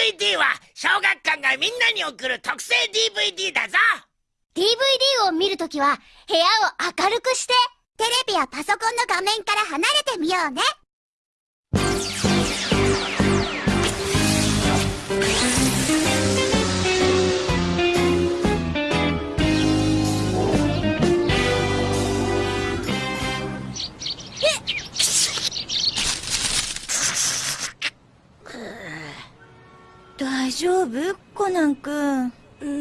DVD は小学館がみんなに送る特製 DVD だぞ。DVD を見るときは部屋を明るくしてテレビやパソコンの画面から離れてみようね。大丈夫？コナン君。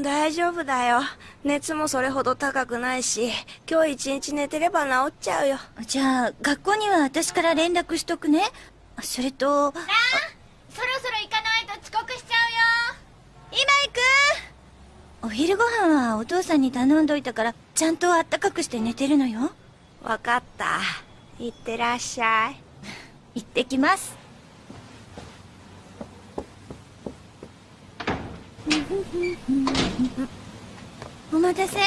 大丈夫だよ。熱もそれほど高くないし今日一日寝てれば治っちゃうよ。じゃあ学校には私から連絡しとくね。それとそろそろ行かないと遅刻しちゃうよ。今行く。お昼ご飯はお父さんに頼んどいたからちゃんとあったかくして寝てるのよ。わかった。いってらっしゃい。行ってきますお待たせ。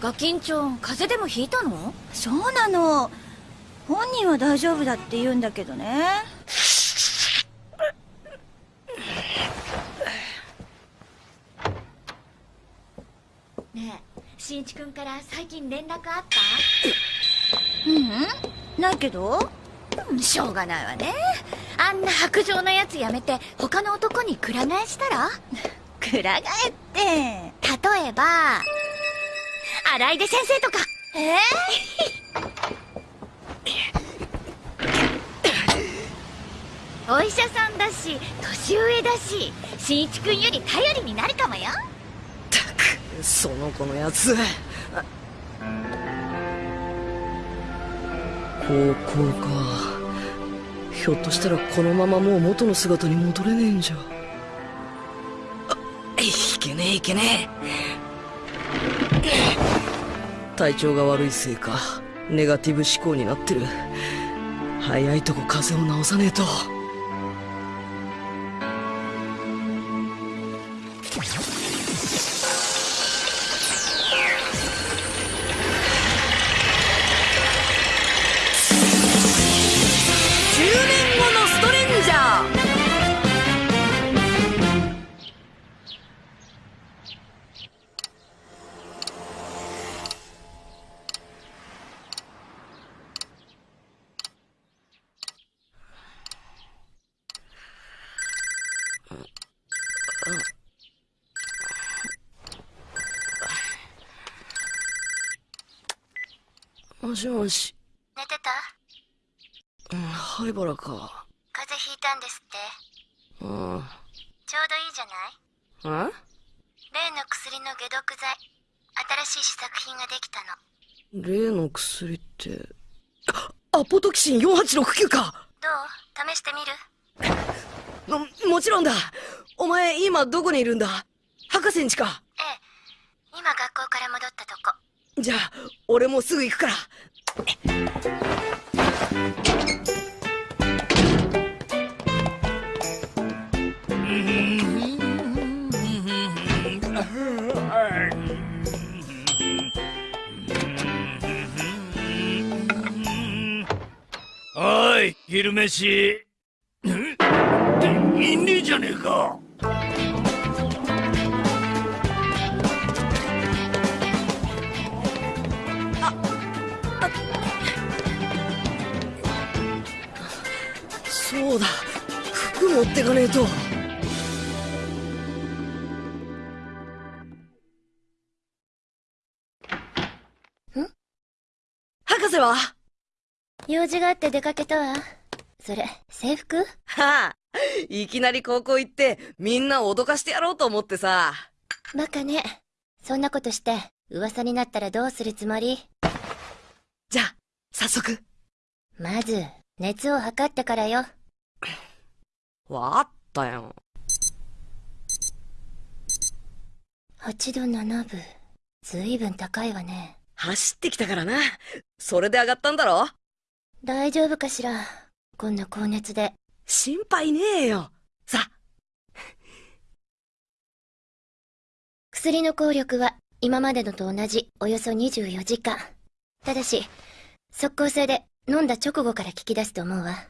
ガキンチョン風邪でもひいたの？そうなの。本人は大丈夫だって言うんだけどね。ねえ新一君から最近連絡あった？うん。ないけど？うんしょうがないわね。あんな白状なやつやめて他の男にくら替えしたら？くら替えって例えば荒井出先生とか。えお医者さんだし年上だし新一君より頼りになるかもよ。ったくその子のやつ。高校か。ひょっとしたらこのままもう元の姿に戻れねえんじゃけねえいけねえ。体調が悪いせいかネガティブ思考になってる。早いとこ風邪を治さねえと。しもし、寝てた？うん、灰原か。風邪ひいたんですって。うん。ちょうどいいじゃない？え？例の薬の解毒剤。新しい試作品ができたの。例の薬って、あアポトキシン4869か。どう？試してみる？も、もちろんだ。お前今どこにいるんだ？博士んちかええ今学校から戻ったとこじゃあ、俺もすぐ行くから。おい昼飯。ん？いいねえじゃねえか。持ってかねえと。博士は？用事があって出かけたわ。それ制服？はあ。いきなり高校行ってみんなを脅かしてやろうと思ってさ。バカね。そんなことして噂になったらどうするつもり？じゃあ早速。まず熱を測ってからよわかったよ8度7分ずいぶん高いわね。走ってきたからな。それで上がったんだろ？大丈夫かしら？こんな高熱で。心配ねえよ。さ。薬の効力は今までのと同じおよそ24時間。ただし即効性で飲んだ直後から効き出すと思うわ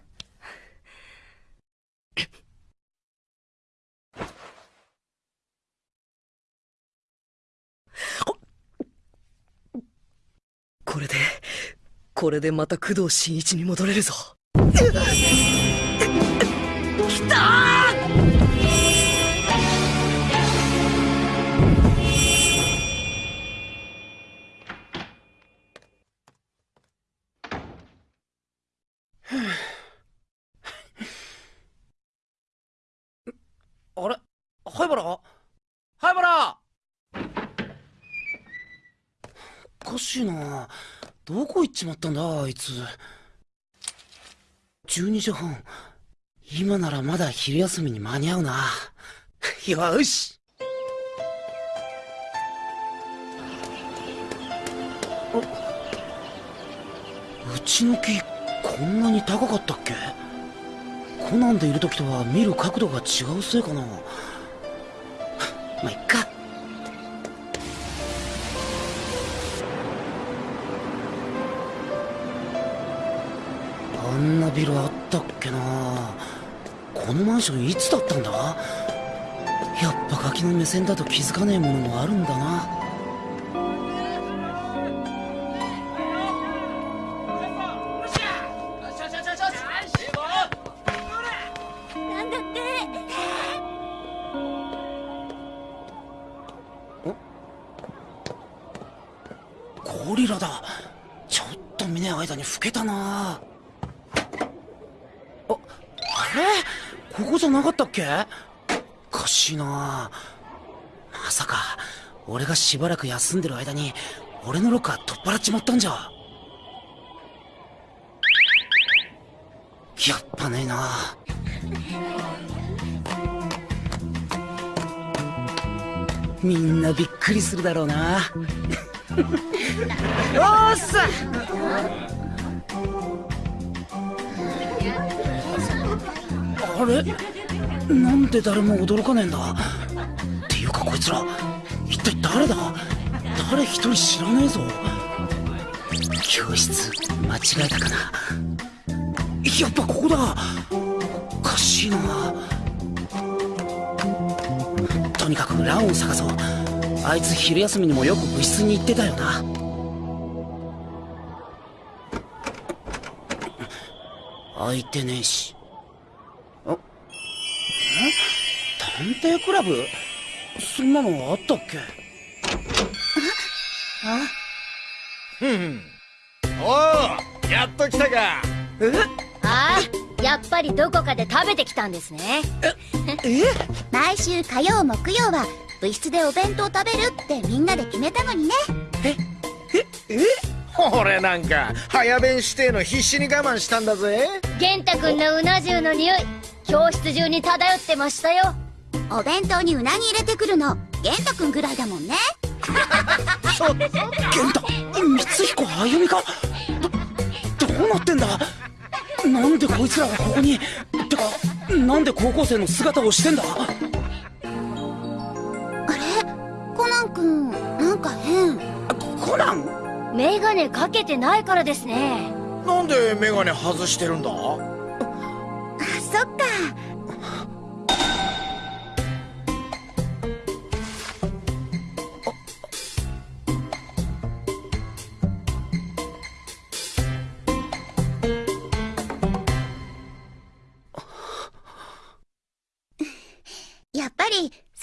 これでこれでまた工藤新一に戻れるぞ。きたー！あれ？灰原？灰原！おかしいな。どこ行っちまったんだ？あいつ。12時半。今ならまだ昼休みに間に合うな。よし！うちの木こんなに高かったっけ？コナンでいる時とは見る角度が違うせいかな。まあいっか。あんなビルあったっけな。このマンションいつだったんだ？やっぱガキの目線だと気づかねえものもあるんだな。かったっけおかしいな。まさか俺がしばらく休んでる間に俺のロッカー取っ払っちまったんじゃ。やっぱねえな。みんなびっくりするだろうな。おーっさあれ？なんで誰も驚かねえんだ？っていうかこいつら一体誰だ？誰一人知らねえぞ。教室間違えたかな？やっぱここだ。おかしいな。とにかくランを探そう。あいつ昼休みにもよく部室に行ってたよな。開いてねえし。探偵クラブ？そんなのあったっけ？おおやっと来たか。ああやっぱりどこかで食べてきたんですね。毎週火曜木曜は部室でお弁当食べるってみんなで決めたのにね。俺なんか早弁してえの必死に我慢したんだぜ。玄太くんのうな重の匂い教室中に漂ってましたよお弁当にうなぎ入れてくるの。玄太くんぐらいだもんね。源太光彦あゆみかどどうなってんだ？なんでこいつらがここにてかなんで高校生の姿をしてんだ？あれ？コナンくんなんか変。コナン？メガネかけてないからですね。なんでメガネ外してるんだ？あそっか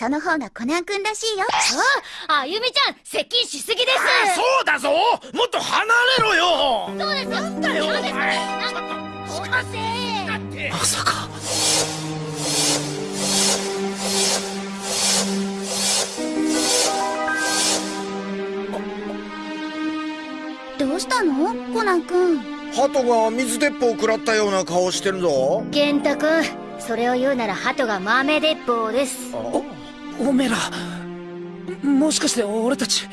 その方がコナンくんらしいよ。ああゆみちゃん接近しすぎです。そうだぞ。もっと離れろよ。そうです。なんだよ。ませまさかどうしたのコナンくん鳩が水鉄砲食らったような顔してるぞ玄太くんそれを言うなら鳩が豆鉄砲ですおめえらもしかして俺たち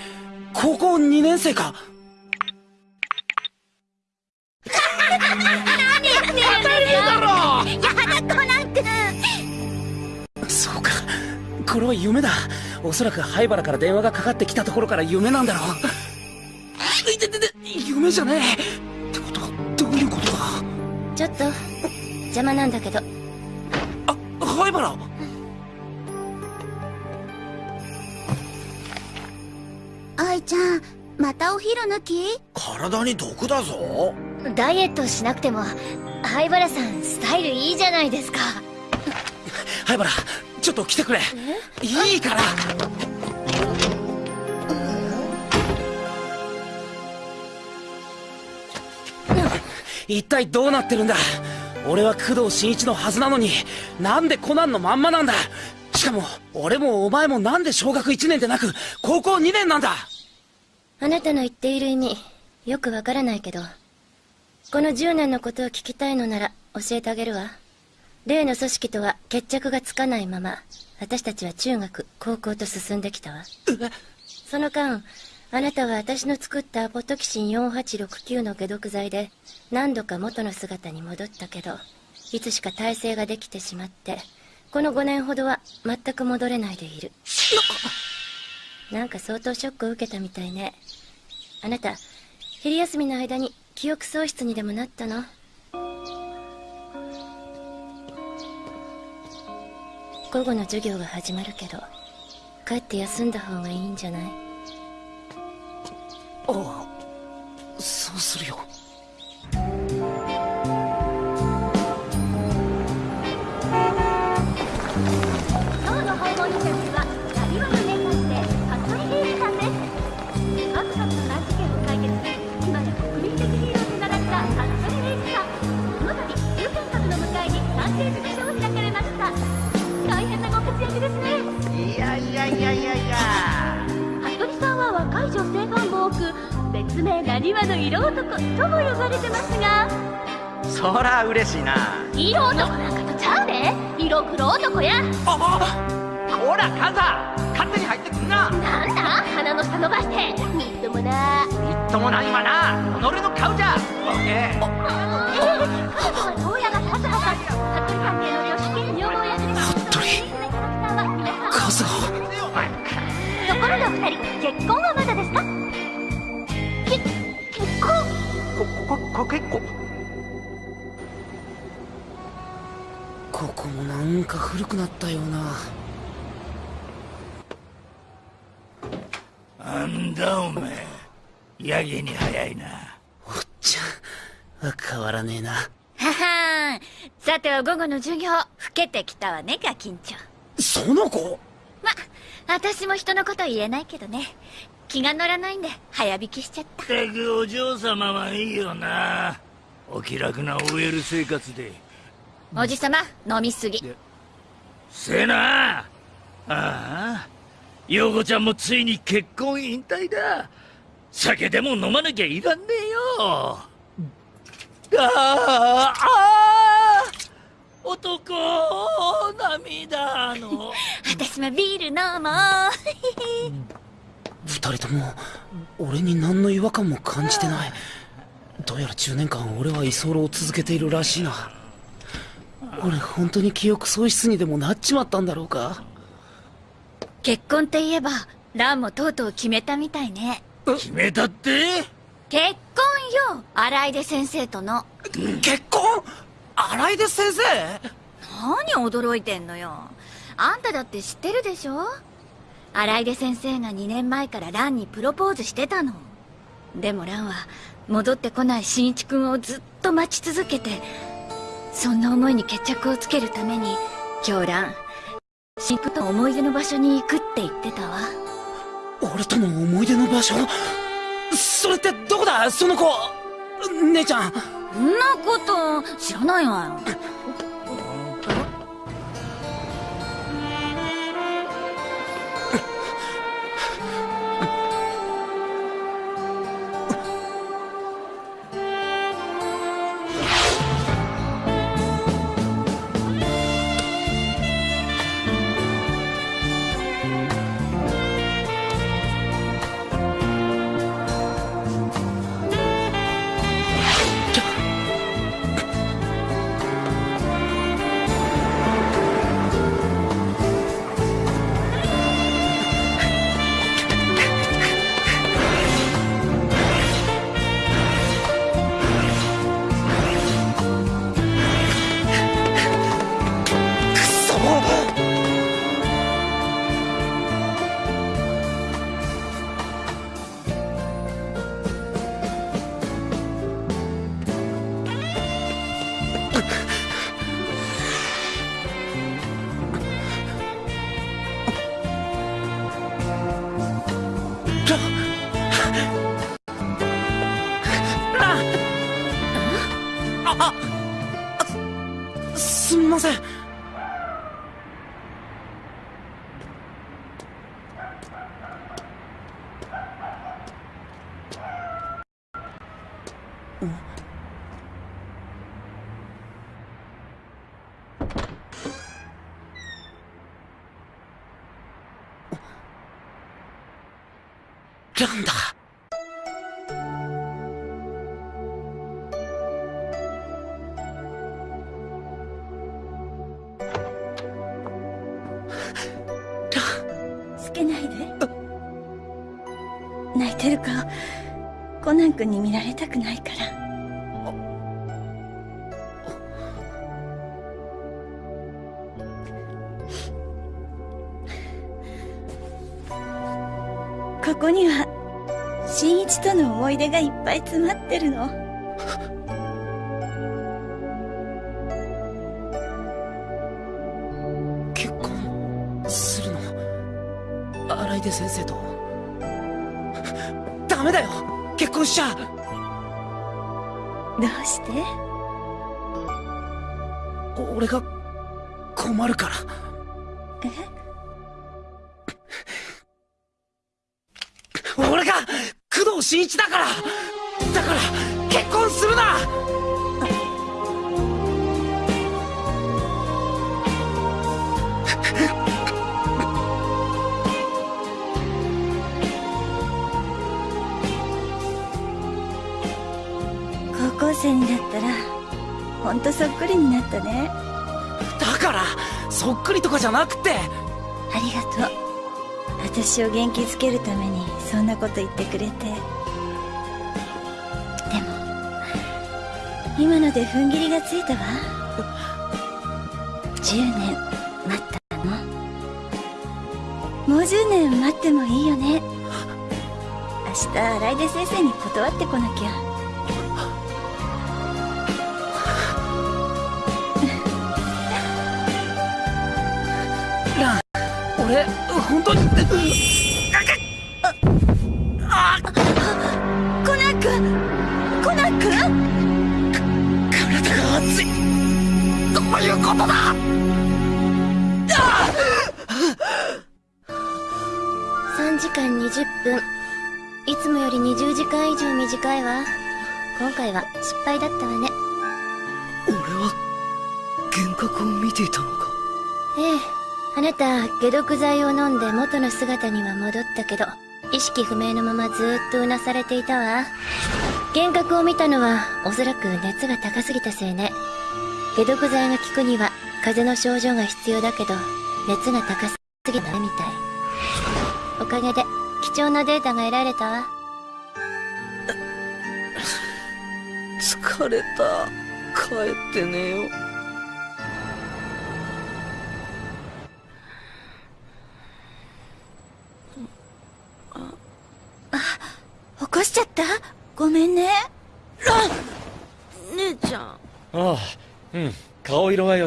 高校2年生か？そうか。これは夢だ。おそらく灰原から電話がかかってきたところから夢なんだろう。夢じゃねえ。ってことはどういうことだ？ちょっと邪魔なんだけど。あ灰原？ちゃんまたお昼抜き？体に毒だぞ。ダイエットしなくても灰原さんスタイルいいじゃないですか。灰原ちょっと来てくれ。いいから。一体どうなってるんだ？俺は工藤新一のはずなのになんでコナンのまんまなんだ？しかも俺もお前もなんで小学1年でなく高校2年なんだ？あなたの言っている意味よくわからないけどこの10年のことを聞きたいのなら教えてあげるわ。例の組織とは決着がつかないまま私たちは中学高校と進んできたわ。その間あなたは私の作ったアポトキシン4869の解毒剤で何度か元の姿に戻ったけどいつしか耐性ができてしまってこの5年ほどは全く戻れないでいる。なんか相当ショックを受けたみたいねあなた昼休みの間に記憶喪失にでもなったの？午後の授業が始まるけど帰って休んだ方がいいんじゃない？ああそうするよ。多く別名なにわの色男とも呼ばれてますが。そら嬉しいな。色男なんかとちゃうで。色黒男や。ほらカンサ勝手に入ってくんな。なんだ？鼻の下伸ばして。みっともな。みっともないわな。己の顔じゃ。ボケえー、彼女は遠山和葉さん服部関係の領主兼女房役で服部キャラクターは皆さんカズハところでお二人結婚はこここ結構。ここもなんか古くなったような。なんだお前やけに早いな。おっちゃん変わらねえな。ははーん。さては午後の授業。老けてきたわねガキンチョ。その子？ま私も人のこと言えないけどね気が乗らないんで早引きしちゃった。ったくお嬢様はいいよな。お気楽な OL 生活で。おじさま飲みすぎ。せな。ああ。陽子ちゃんもついに結婚引退だ。酒でも飲まなきゃいらんねえよ。ああ。男涙の。私もビール飲もう。二人とも俺に何の違和感も感じてない。どうやら10年間俺は居候を続けているらしいな。俺本当に記憶喪失にでもなっちまったんだろうか。結婚って言えばランもとうとう決めたみたいね。決めたって？結婚よ荒出先生との。結婚？荒井出先生？何驚いてんのよ。あんただって知ってるでしょ？荒出先生が2年前からランにプロポーズしてたの。でもランは戻ってこない新一君をずっと待ち続けてそんな思いに決着をつけるために今日ラン新一君と思い出の場所に行くって言ってたわ。俺との思い出の場所？それってどこだ？その子！姉ちゃん！そんなこと知らないわよてる顔コナン君に見られたくないから。ここには新一との思い出がいっぱい詰まってるの。結婚するの？荒井出先生と？ダメだよ。結婚しちゃどうして？俺が困るから。え？俺が工藤新一だから。だから結婚するな生になったらほんとそっくりになったね。だからそっくりとかじゃなくて。ありがとう。私を元気づけるためにそんなこと言ってくれて。でも今ので踏ん切りがついたわ。10年待ったの。もう10年待ってもいいよね。明日荒出先生に断ってこなきゃ俺本当に？コナン君コナン君体が熱い。どういうことだ？3時間20分いつもより20時間以上短いわ。今回は失敗だったわね。俺は幻覚を見ていたのか？ええあなた解毒剤を飲んで元の姿には戻ったけど意識不明のままずっとうなされていたわ。幻覚を見たのはおそらく熱が高すぎたせいね。解毒剤が効くには風邪の症状が必要だけど熱が高すぎたみたい。おかげで貴重なデータが得られたわ。疲れた。帰って寝よう。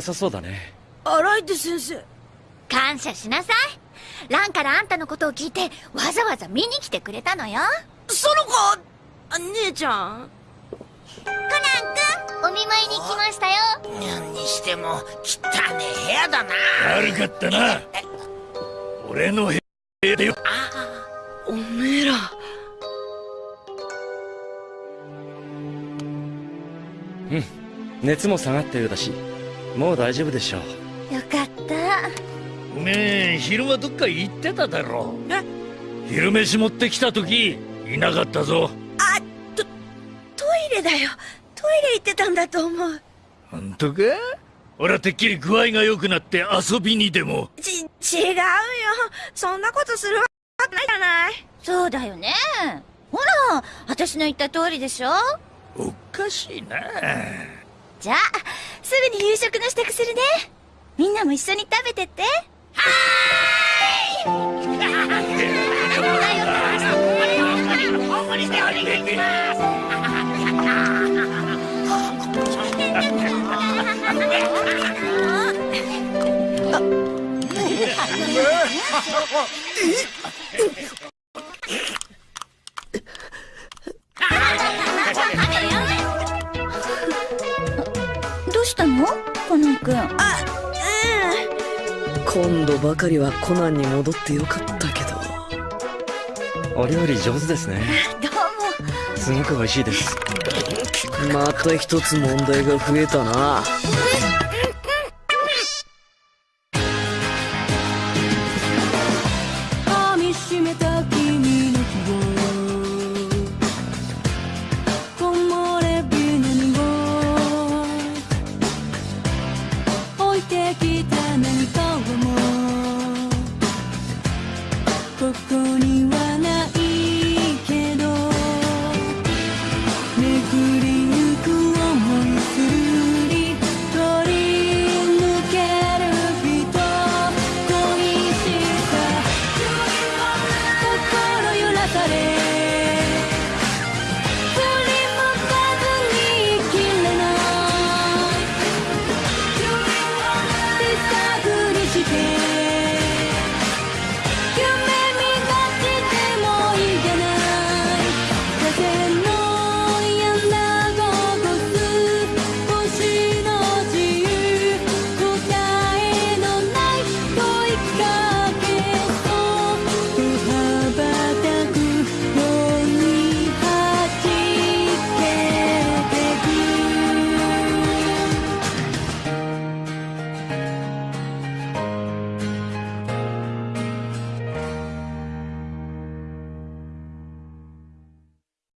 さそうだね。荒井出先生。感謝しなさい。ランからあんたのことを聞いてわざわざ見に来てくれたのよ。その子あ姉ちゃん。コナン君お見舞いに来ましたよ。にしても汚ねえ部屋だな。悪かったな。俺の部屋でよ。おめえら。熱も下がったようだしもう大丈夫でしょう。よかった。おめえ昼間どっか行ってただろ。昼飯持ってきた時いなかったぞ。あトトイレだよ。トイレ行ってたんだと思う。本当か？俺はてっきり具合が良くなって遊びにでも。ち違うよ。そんなことするわけないじゃない。そうだよね。ほら私の言った通りでしょ。おかしいな。じゃあすぐに夕食の支度するね。みんなも一緒に食べてって。はーい。え？今度ばかりはコナンに戻ってよかったけど。お料理上手ですね。どうも。すごく美味しいです。また一つ問題が増えたな。え